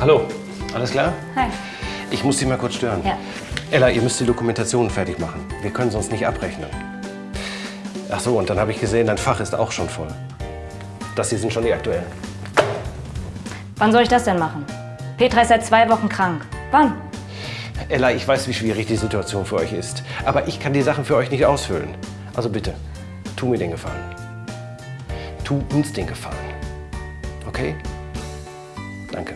Hallo, alles klar? Hi. Ich muss Sie mal kurz stören. Ja. Ella, ihr müsst die Dokumentation fertig machen. Wir können sonst nicht abrechnen. Ach so, und dann habe ich gesehen, dein Fach ist auch schon voll. Das hier sind schon die aktuellen. Wann soll ich das denn machen? Petra ist seit zwei Wochen krank. Wann? Ella, ich weiß, wie schwierig die Situation für euch ist. Aber ich kann die Sachen für euch nicht ausfüllen. Also bitte, tu mir den Gefallen. Tu uns den Gefallen. Okay? Danke.